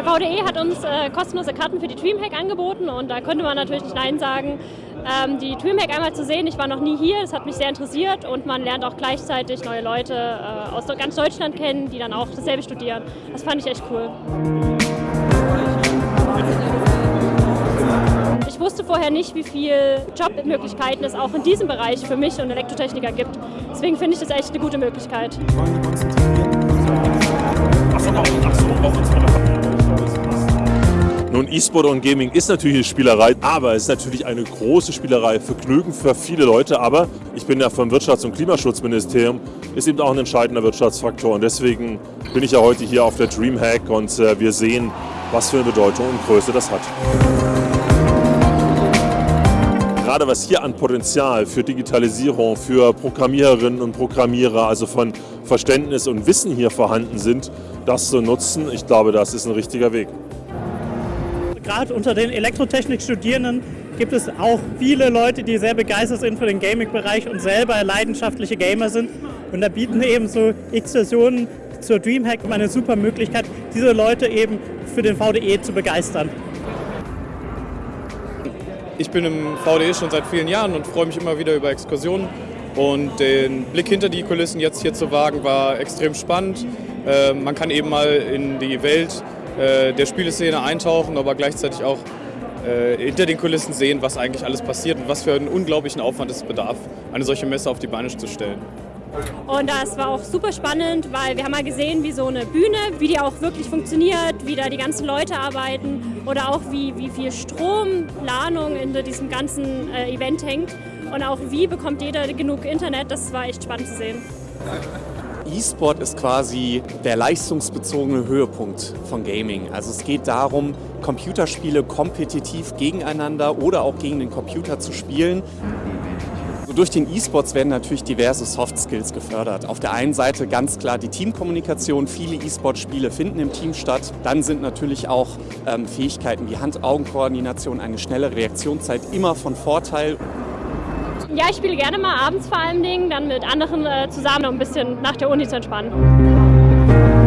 Der VDE hat uns äh, kostenlose Karten für die Dreamhack angeboten und da konnte man natürlich nicht Nein sagen. Ähm, die Dreamhack einmal zu sehen, ich war noch nie hier, das hat mich sehr interessiert und man lernt auch gleichzeitig neue Leute äh, aus ganz Deutschland kennen, die dann auch dasselbe studieren. Das fand ich echt cool. Ich wusste vorher nicht, wie viele Jobmöglichkeiten es auch in diesem Bereich für mich und Elektrotechniker gibt. Deswegen finde ich das echt eine gute Möglichkeit. E-Sport und Gaming ist natürlich eine Spielerei, aber es ist natürlich eine große Spielerei, Vergnügen für viele Leute. Aber ich bin ja vom Wirtschafts- und Klimaschutzministerium, ist eben auch ein entscheidender Wirtschaftsfaktor. Und deswegen bin ich ja heute hier auf der Dreamhack und äh, wir sehen, was für eine Bedeutung und Größe das hat. Gerade was hier an Potenzial für Digitalisierung, für Programmiererinnen und Programmierer, also von Verständnis und Wissen hier vorhanden sind, das zu nutzen, ich glaube, das ist ein richtiger Weg. Gerade unter den Elektrotechnik-Studierenden gibt es auch viele Leute, die sehr begeistert sind für den Gaming-Bereich und selber leidenschaftliche Gamer sind. Und da bieten eben so X-Versionen zur Dreamhack eine super Möglichkeit, diese Leute eben für den VDE zu begeistern. Ich bin im VDE schon seit vielen Jahren und freue mich immer wieder über Exkursionen. Und den Blick hinter die Kulissen jetzt hier zu wagen, war extrem spannend. Äh, man kann eben mal in die Welt äh, der Spieleszene eintauchen, aber gleichzeitig auch äh, hinter den Kulissen sehen, was eigentlich alles passiert und was für einen unglaublichen Aufwand es bedarf, eine solche Messe auf die Beine zu stellen. Und das war auch super spannend, weil wir haben mal gesehen, wie so eine Bühne, wie die auch wirklich funktioniert, wie da die ganzen Leute arbeiten oder auch wie, wie viel Stromplanung in diesem ganzen äh, Event hängt und auch wie bekommt jeder genug Internet, das war echt spannend zu sehen. E-Sport ist quasi der leistungsbezogene Höhepunkt von Gaming. Also es geht darum, Computerspiele kompetitiv gegeneinander oder auch gegen den Computer zu spielen. So durch den E-Sports werden natürlich diverse Soft Skills gefördert. Auf der einen Seite ganz klar die Teamkommunikation. Viele E-Sport-Spiele finden im Team statt. Dann sind natürlich auch ähm, Fähigkeiten wie Hand-Augen-Koordination, eine schnelle Reaktionszeit immer von Vorteil. Ja, ich spiele gerne mal abends vor allen Dingen, dann mit anderen äh, zusammen, um ein bisschen nach der Uni zu entspannen.